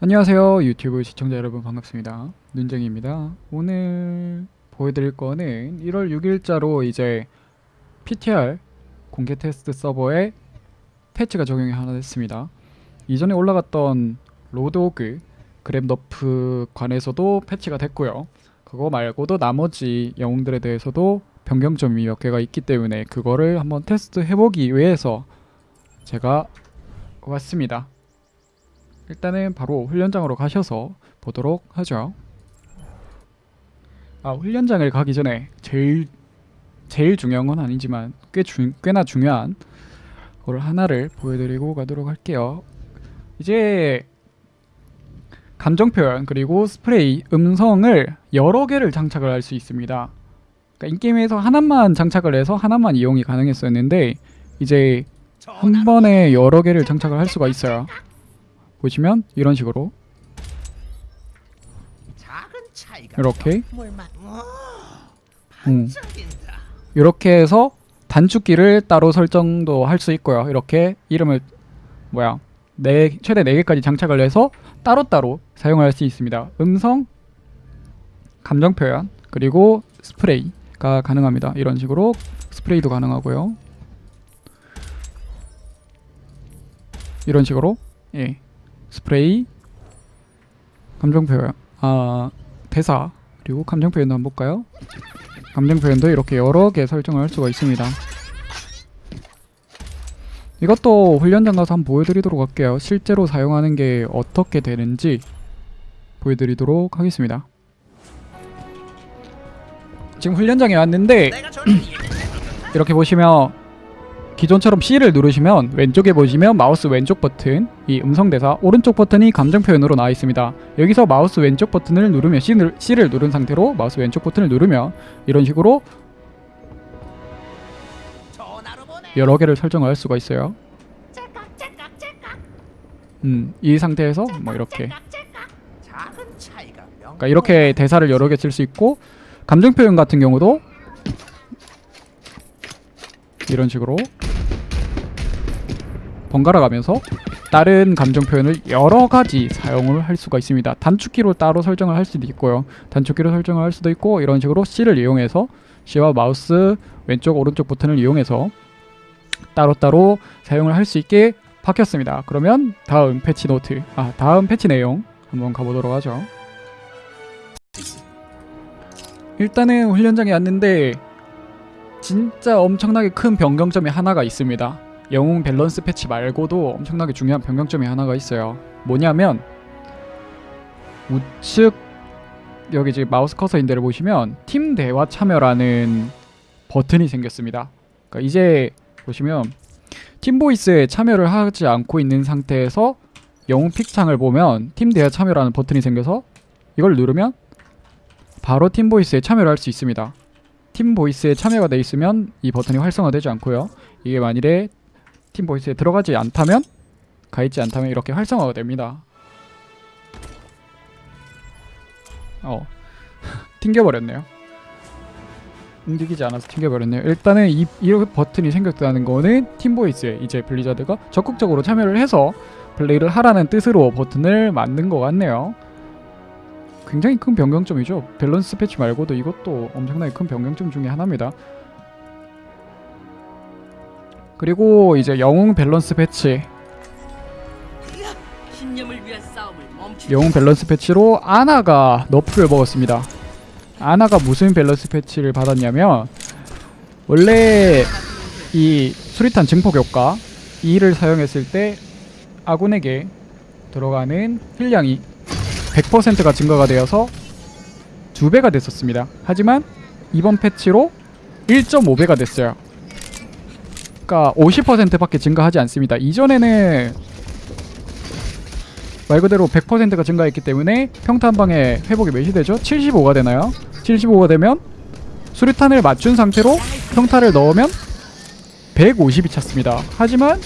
안녕하세요 유튜브 시청자 여러분 반갑습니다. 눈쟁이입니다. 오늘 보여드릴 거는 1월 6일자로 이제 PTR 공개 테스트 서버에 패치가 적용이 하나 됐습니다. 이전에 올라갔던 로드호그 grab nerf 관해서도 패치가 됐고요. 그거 말고도 나머지 영웅들에 대해서도 변경점이 몇 개가 있기 때문에 그거를 한번 테스트 해보기 위해서 제가 왔습니다 일단은 바로 훈련장으로 가셔서 보도록 하죠. 아 훈련장을 가기 전에 제일 제일 중요한 건 아니지만 꽤 주, 꽤나 중요한 걸 하나를 보여드리고 가도록 할게요. 이제 감정 표현 그리고 스프레이 음성을 여러 개를 장착을 할 수 있습니다. 그러니까 인게임에서 하나만 장착을 해서 하나만 이용이 가능했었는데 이제 한 번에 여러 개를 장착을 할 수가 있어요. 보시면 이런 식으로 작은 차이가 이렇게 뭘만 와, 음. 이렇게 해서 단축키를 따로 설정도 할 수 있고요. 이렇게 이름을 뭐야 네 최대 4개까지 장착을 해서 따로따로 사용할 수 있습니다. 음성, 감정 표현, 그리고 스프레이가 가능합니다. 이런 식으로 스프레이도 가능하고요. 이런 식으로 예 스프레이, 감정 표현, 아 대사 그리고 감정 표현도 한번 볼까요? 감정 표현도 이렇게 여러 개 설정을 할 수가 있습니다. 이것도 훈련장 가서 한번 보여드리도록 할게요. 실제로 사용하는 게 어떻게 되는지 보여드리도록 하겠습니다. 지금 훈련장에 왔는데 이렇게 보시면 기존처럼 C를 누르시면 왼쪽에 보시면 마우스 왼쪽 버튼 이 음성 대사 오른쪽 버튼이 감정 표현으로 나와 있습니다. 여기서 마우스 왼쪽 버튼을 누르면 C를, C를 누른 상태로 마우스 왼쪽 버튼을 누르면 이런 식으로. 여러 개를 설정을 할 수가 있어요. 음, 이 상태에서 뭐 이렇게. 그러니까 이렇게 대사를 여러 개 쓸 수 있고 감정 표현 같은 경우도 이런 식으로 번갈아 가면서 다른 감정 표현을 여러 가지 사용을 할 수가 있습니다. 단축키로 따로 설정을 할 수도 있고요. 단축키로 설정을 할 수도 있고 이런 식으로 C를 이용해서 C와 마우스 왼쪽 오른쪽 버튼을 이용해서 따로따로 사용을 할 수 있게 바뀌었습니다. 그러면 다음 패치 노트, 아 다음 패치 내용 한번 가보도록 하죠. 일단은 훈련장에 왔는데 진짜 엄청나게 큰 변경점이 하나가 있습니다. 영웅 밸런스 패치 말고도 엄청나게 중요한 변경점이 하나가 있어요. 뭐냐면 우측 여기 지금 마우스 커서 있는 데를 보시면 팀 대화 참여라는 버튼이 생겼습니다. 그러니까 이제 보시면 팀 voice에 참여를 하지 않고 있는 상태에서 영웅 pick 창을 보면 팀 대화 참여라는 버튼이 생겨서 이걸 누르면 바로 팀 voice에 참여를 할 수 있습니다. 팀 voice에 참여가 돼 있으면 이 버튼이 활성화되지 않고요. 이게 만일에 팀 voice에 들어가지 않다면 가 있지 않다면 이렇게 활성화가 됩니다. 어 튕겨버렸네요. 움직이지 않아서 튕겨버렸네요. 일단은 이, 이 버튼이 생겼다는 거는 팀 voice에 이제 블리자드가 적극적으로 참여를 해서 플레이를 하라는 뜻으로 버튼을 만든 것 같네요. 굉장히 큰 변경점이죠. 밸런스 패치 말고도 이것도 엄청나게 큰 변경점 중에 하나입니다. 그리고 이제 영웅 밸런스 패치. 영웅 밸런스 패치로 아나가 nerf를 먹었습니다. 아나가 무슨 밸런스 패치를 받았냐면 원래 이 수리탄 증폭 효과 이를 사용했을 때 아군에게 들어가는 힐량이 100%가 증가가 되어서 두 배가 됐었습니다. 하지만 이번 패치로 1.5배가 됐어요. 그러니까 50%밖에 증가하지 않습니다. 이전에는 말 그대로 100%가 증가했기 때문에 평타 한 방에 회복이 몇이 되죠? 75가 되나요? 75가 되면 수류탄을 맞춘 상태로 평타를 넣으면 150이 찼습니다. 하지만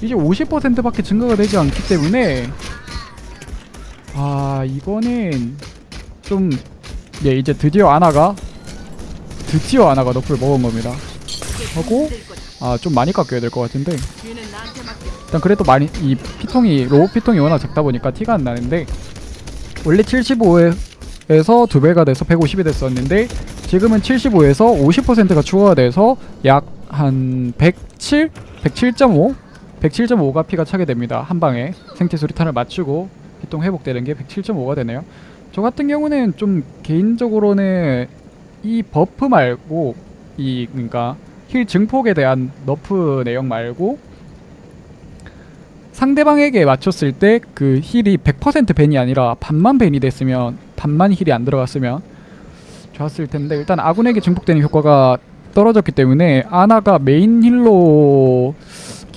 이제 50%밖에 증가가 되지 않기 때문에 아 이거는 좀 예, 이제 드디어 아나가 드디어 아나가 nerf를 먹은 겁니다. 하고 아 좀 많이 깎여야 될 것 같은데. 일단 그래도 많이 이 피통이 low 피통이 워낙 작다 보니까 티가 안 나는데 원래 75에서 두 배가 돼서 150이 됐었는데 지금은 75에서 50%가 추가가 돼서 약 한 107, 107.5, 107.5가 피가 차게 됩니다. 한 방에 생체 수류탄을 맞추고 피통 회복되는 게 107.5가 되네요. 저 같은 경우는 좀 개인적으로는 이 buff 말고 이 그러니까 heal 증폭에 대한 nerf 내용 말고 상대방에게 맞췄을 때 그 heal이 100% ban이 아니라 반만 ban이 됐으면 반만 heal이 안 들어갔으면 좋았을 텐데 일단 아군에게 증폭되는 효과가 떨어졌기 때문에 아나가 메인 heal로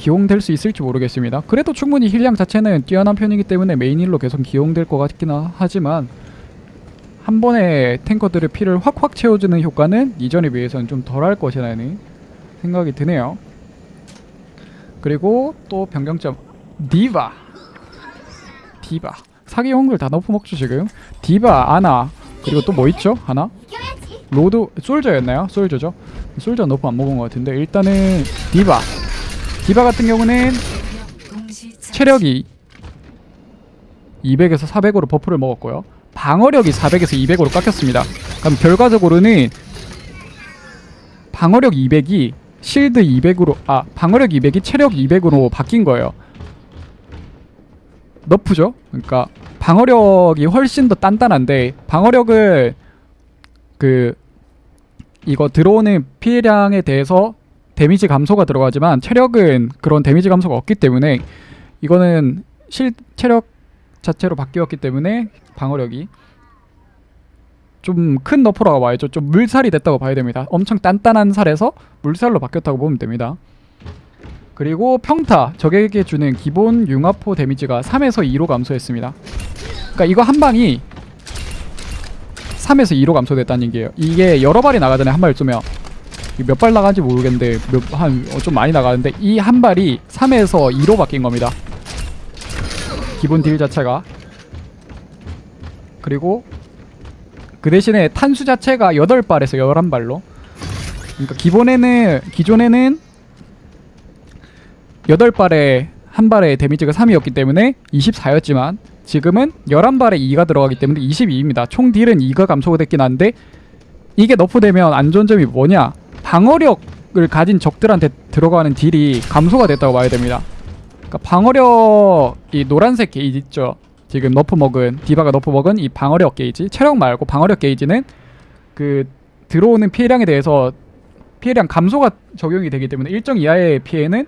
기용될 수 있을지 모르겠습니다. 그래도 충분히 heal량 자체는 뛰어난 편이기 때문에 메인 heal로 계속 기용될 것 같긴 하- 하지만 한 번에 탱커들의 피를 확확 채워주는 효과는 이전에 비해서는 좀 덜할 것이라는 생각이 드네요. 그리고 또 변경점 디바. 디바. 사기 영웅들 다 nerf 먹죠 지금? 디바 아나. 그리고 또 뭐 있죠? 하나? 로드 솔저였나요? 솔저죠? 솔저 nerf 안 먹은 것 같은데 일단은 디바 디바 같은 경우는 체력이 200에서 400으로 buff를 먹었고요. 방어력이 400에서 200으로 깎였습니다. 그럼 결과적으로는 방어력 200이 실드 200으로 아 방어력 200이 체력 200으로 바뀐 거예요. 너프죠? 그러니까 방어력이 훨씬 더 단단한데 방어력을 그 이거 들어오는 피해량에 대해서 데미지 감소가 들어가지만 체력은 그런 데미지 감소가 없기 때문에 이거는 실 체력 자체로 바뀌었기 때문에 방어력이 좀 큰 너프라고 봐야죠. 좀 물살이 됐다고 봐야 됩니다. 엄청 단단한 살에서 물살로 바뀌었다고 보면 됩니다. 그리고 평타 적에게 주는 기본 융합포 데미지가 3에서 2로 감소했습니다. 그러니까 이거 한 방이 3에서 2로 감소됐다는 얘기예요. 이게 여러 발이 나가잖아요. 한 발 쏘면 몇 발 나가는지 모르겠는데 한좀 많이 나가는데 이 한 발이 3에서 2로 바뀐 겁니다. 기본 딜 자체가 그리고 그 대신에 탄수 자체가 8발에서 11발로 그러니까 기본에는 기존에는 8발에 한 발의 데미지가 3이었기 때문에 24였지만 지금은 11발에 2가 들어가기 때문에 22입니다. 총 딜은 2가 감소가 됐긴 한데 이게 너프되면 안 좋은 점이 뭐냐? 방어력을 가진 적들한테 들어가는 딜이 감소가 됐다고 봐야 됩니다. 그러니까 방어력 이 노란색 게이지 있죠. 지금 nerf 먹은 디바가 nerf 먹은 이 방어력 게이지 체력 말고 방어력 게이지는 그 들어오는 피해량에 대해서 피해량 감소가 적용이 되기 때문에 일정 이하의 피해는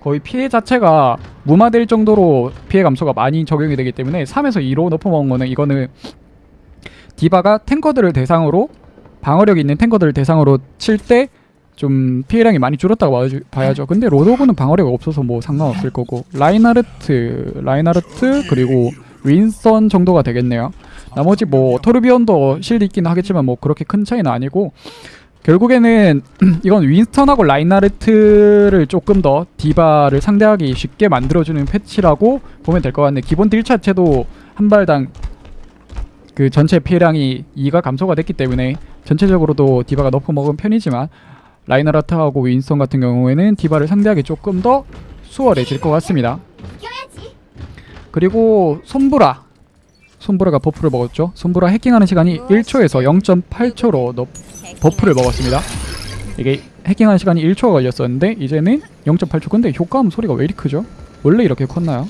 거의 피해 자체가 무마될 정도로 피해 감소가 많이 적용이 되기 때문에 3에서 2로 nerf 먹은 거는 이거는 디바가 탱커들을 대상으로 방어력 있는 탱커들을 대상으로 칠 때 좀 피해량이 많이 줄었다고 봐야죠-. 근데 로드호그는 방어력이 없어서 뭐 상관없을 거고 라인하르트, 라인하르트 그리고 윈스턴 정도가 되겠네요. 나머지 뭐 토르비온도 실드 있긴 하겠지만 뭐 그렇게 큰 차이는 아니고 결국에는 이건 윈스턴하고 라인하르트를 조금 더 디바를 상대하기 쉽게 만들어주는 패치라고 보면 될 것 같네. 기본 딜 자체도 한 발당 그 전체 피해량이 2가 감소가 됐기 때문에 전체적으로도 디바가 nerf 먹은 편이지만 라인하르트하고 윈스턴 같은 경우에는 디바를 상대하기 조금 더 수월해질 것 같습니다. 그리고 솜브라 솜브라가 buff를 먹었죠. 솜브라 해킹하는 시간이 1초에서 0.8초로 너 buff를 먹었습니다. 이게 해킹하는 시간이 1초가 걸렸었는데 이제는 0.8초 근데 효과음 소리가 왜 이리 크죠? 원래 이렇게 컸나요?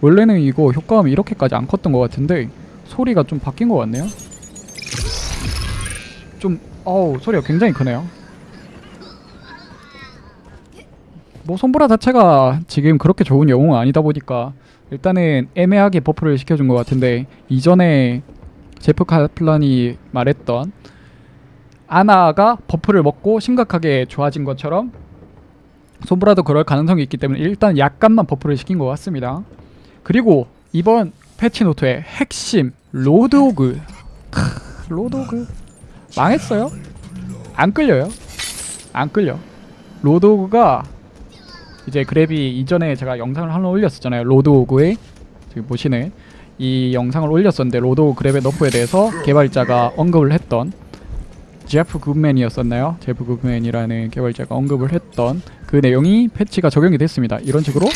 원래는 이거 효과음이 이렇게까지 안 컸던 것 같은데 소리가 좀 바뀐 것 같네요. 좀 어우 소리가 굉장히 크네요. 뭐 솜브라 자체가 지금 그렇게 좋은 영웅은 아니다 보니까 일단은 애매하게 buff를 시켜준 것 같은데 이전에 제프 카플란이 말했던 아나가 buff를 먹고 심각하게 좋아진 것처럼 솜브라도 그럴 가능성이 있기 때문에 일단 약간만 buff를 시킨 것 같습니다. 그리고 이번 패치노트의 핵심 로드호그 크, 로드호그 망했어요. 안 끌려요. 안 끌려. 로드호그가 이제 grab이 이전에 제가 영상을 하나 올렸었잖아요. 로드호그의 지금 보시는 이 영상을 올렸었는데 로드호그 grab의 nerf에 대해서 개발자가 언급을 했던 제프 굿맨이었었나요? 제프 굿맨이라는 개발자가 언급을 했던 그 내용이 패치가 적용이 됐습니다. 이런 식으로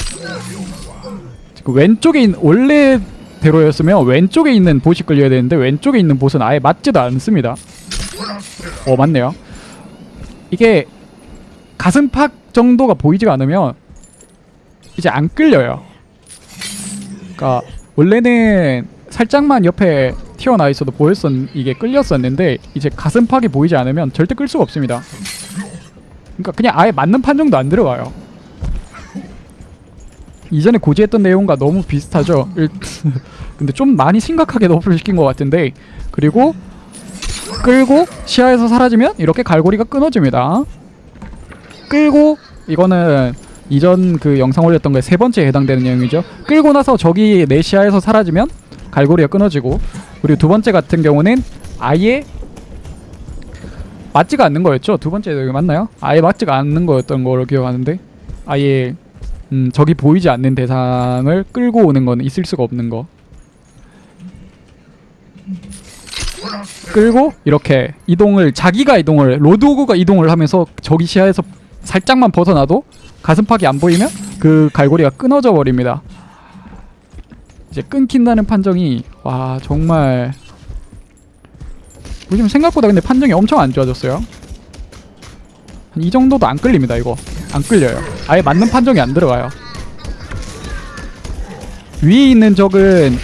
그 왼쪽에 있는 원래대로였으면 왼쪽에 있는 보시 끌려야 되는데 왼쪽에 있는 보스는 아예 맞지도 않습니다. 어 맞네요. 이게 가슴팍 정도가 보이지가 않으면 이제 안 끌려요. 그러니까 원래는 살짝만 옆에 튀어나와 있어도 보였었 이게 끌렸었는데 이제 가슴팍이 보이지 않으면 절대 끌 수가 없습니다. 그러니까 그냥 아예 맞는 판정도 안 들어가요. 이전에 고지했던 내용과 너무 비슷하죠. 일- 근데 좀 많이 심각하게 너프를 시킨 것 같은데 그리고 끌고 시야에서 사라지면 이렇게 갈고리가 끊어집니다. 끌고 이거는 이전 그 영상 올렸던 거에 세 번째에 해당되는 내용이죠. 끌고 나서 적이 내 시야에서 사라지면 갈고리가 끊어지고 그리고 두 번째 같은 경우는 아예 맞지가 않는 거였죠. 두 번째 내용이 맞나요? 아예 맞지가 않는 거였던 걸로 기억하는데 아예 음, 적이 보이지 않는 대상을 끌고 오는 건 있을 수가 없는 거. 끌고 이렇게 이동을 자기가 이동을 로드오그가 이동을 하면서 적이 시야에서 살짝만 벗어나도 가슴팍이 안 보이면 그 갈고리가 끊어져 버립니다. 이제 끊긴다는 판정이 와 정말 요즘 생각보다 근데 판정이 엄청 안 좋아졌어요. 한이 정도도 안 끌립니다 이거 안 끌려요. 아예 맞는 판정이 안 들어가요. 위에 있는 적은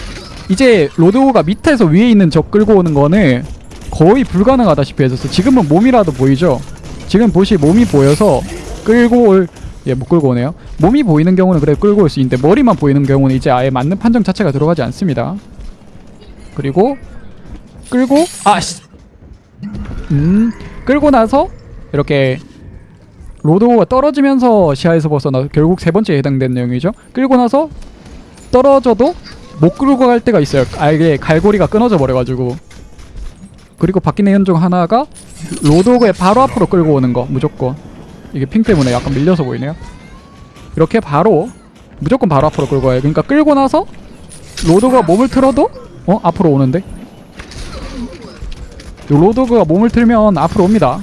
이제 로드오가 밑에서 위에 있는 적 끌고 오는 거는 거의 불가능하다시피 해졌어. 지금은 몸이라도 보이죠. 지금 보시 몸이 보여서 끌고 올 예, 못 끌고 오네요. 몸이 보이는 경우는 그래 끌고 올 수 있는데 머리만 보이는 경우는 이제 아예 맞는 판정 자체가 들어가지 않습니다. 그리고 끌고 아씨 음 끌고 나서 이렇게 로드오가 떨어지면서 시야에서 벗어나 결국 세 번째에 해당되는 내용이죠. 끌고 나서 떨어져도 못 끌고 갈 때가 있어요. 아예 갈고리가 끊어져 버려가지고 그리고 바뀐 내용 중 하나가 로드오그의 바로 앞으로 끌고 오는 거 무조건 이게 핑 때문에 약간 밀려서 보이네요. 이렇게 바로 무조건 바로 앞으로 끌고 와요. 그러니까 끌고 나서 로드가 몸을 틀어도 어 앞으로 오는데 요 로드가 몸을 틀면 앞으로 옵니다.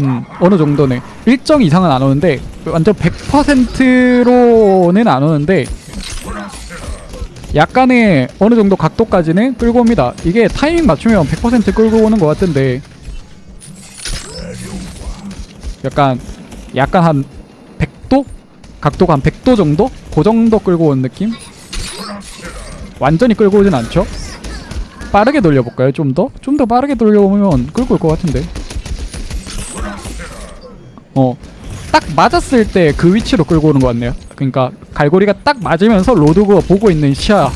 음 어느 정도는 일정 이상은 안 오는데 완전 100%로는 안 오는데 약간의 어느 정도 각도까지는 끌고 옵니다. 이게 타이밍 맞추면 100% 끌고 오는 것 같은데 약간 약간 한 100도 각도가 한 100도 정도 그 정도 끌고 오는 느낌 완전히 끌고 오진 않죠. 빠르게 돌려볼까요? 좀 더? 좀 더 빠르게 돌려보면 끌고 올 것 같은데. 어, 딱 맞았을 때 그 위치로 끌고 오는 것 같네요. 그러니까 갈고리가 딱 맞으면서 로드가 보고 있는 시야,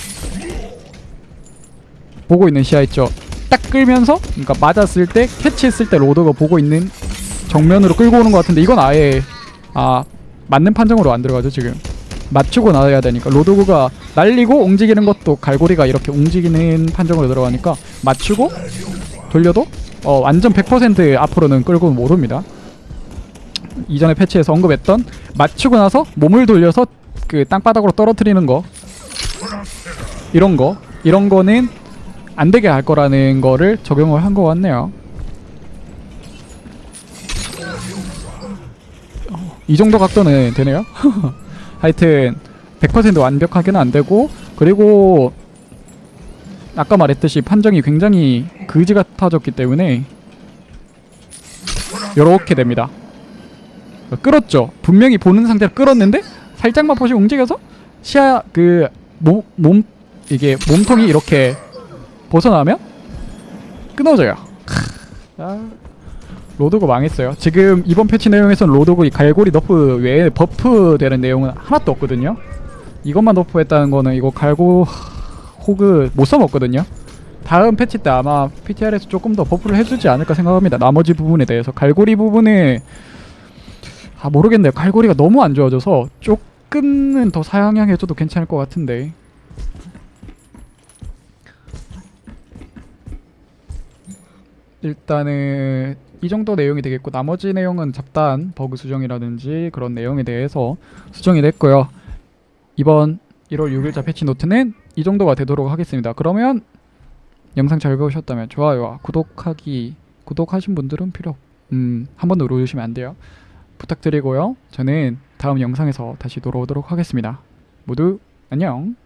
보고 있는 시야 있죠. 딱 끌면서, 그러니까 맞았을 때 캐치했을 때 로드가 보고 있는 정면으로 끌고 오는 것 같은데 이건 아예 아 맞는 판정으로 안 들어가죠 지금. 맞추고 나야 되니까 로드가 날리고 움직이는 것도 갈고리가 이렇게 움직이는 판정으로 들어가니까 맞추고 돌려도 어 완전 100% 앞으로는 끌고 못 옵니다. 이전에 패치에서 언급했던 맞추고 나서 몸을 돌려서 그 땅바닥으로 떨어뜨리는 거 이런 거 이런 거는 안 되게 할 거라는 거를 적용을 한것 같네요. 어, 이 정도 각도는 되네요. 하여튼 100% 완벽하게는 안 되고 그리고 아까 말했듯이 판정이 굉장히 그지 같아졌기 때문에 이렇게 됩니다. 끌었죠. 분명히 보는 상태로 끌었는데 살짝만 보시 움직여서 시야 그 몸 몸 이게 몸통이 이렇게 벗어나면 끊어져요. 아, 로드호그 망했어요. 지금 이번 패치 내용에서는 로드호그 이 갈고리 nerf 외에 buff 되는 내용은 하나도 없거든요. 이것만 nerf했다는 거는 이거 갈고 호그 못 써먹거든요. 다음 패치 때 아마 PTR에서 조금 더 buff를 해주지 않을까 생각합니다. 나머지 부분에 대해서 갈고리 부분에 아 모르겠네요. 갈고리가 너무 안 좋아져서 조금은 더 사양해줘도 괜찮을 것 같은데. 일단은 이 정도 내용이 되겠고 나머지 내용은 잡다한 버그 수정이라든지 그런 내용에 대해서 수정이 됐고요. 이번 1월 6일자 패치 노트는 이 정도가 되도록 하겠습니다. 그러면 영상 잘 보셨다면 좋아요와 구독하기 구독하신 분들은 필요 없- 음 한번 눌러주시면 안 돼요. 부탁드리고요. 저는 다음 영상에서 다시 돌아오도록 하겠습니다. 모두 안녕.